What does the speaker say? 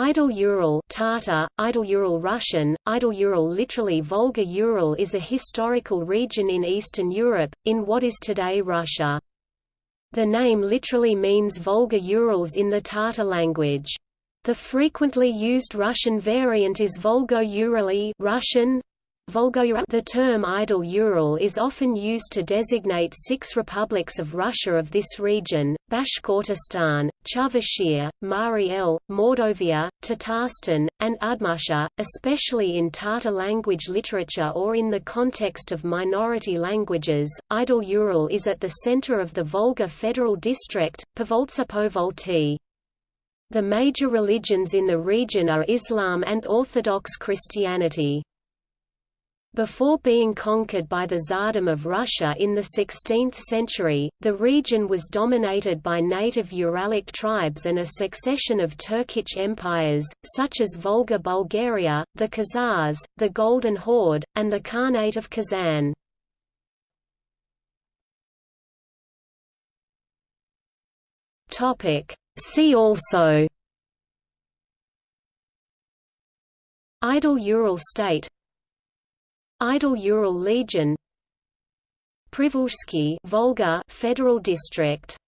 Idel-Ural Tatar, Idel-Ural Russian, Idel-Ural literally Volga-Ural is a historical region in Eastern Europe, in what is today Russia. The name literally means Volga-Urals in the Tatar language. The frequently used Russian variant is Volgo-Urali Russian, the term Idel-Ural is often used to designate six republics of Russia of this region, Bashkortostan, Chuvashia, Mari El, Mordovia, Tatarstan, and Udmurtia, especially in Tatar language literature or in the context of minority languages. Idel-Ural is at the center of the Volga Federal District, Povoltsa Povolty. The major religions in the region are Islam and Orthodox Christianity. Before being conquered by the Tsardom of Russia in the 16th century, the region was dominated by native Uralic tribes and a succession of Turkic empires, such as Volga Bulgaria, the Khazars, the Golden Horde, and the Khanate of Kazan. See also Idel-Ural state Idel-Ural Legion. Privolzhsky Volga Federal District